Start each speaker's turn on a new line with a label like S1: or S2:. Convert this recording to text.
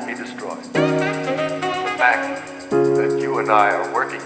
S1: won't be destroyed. The fact that you and I are working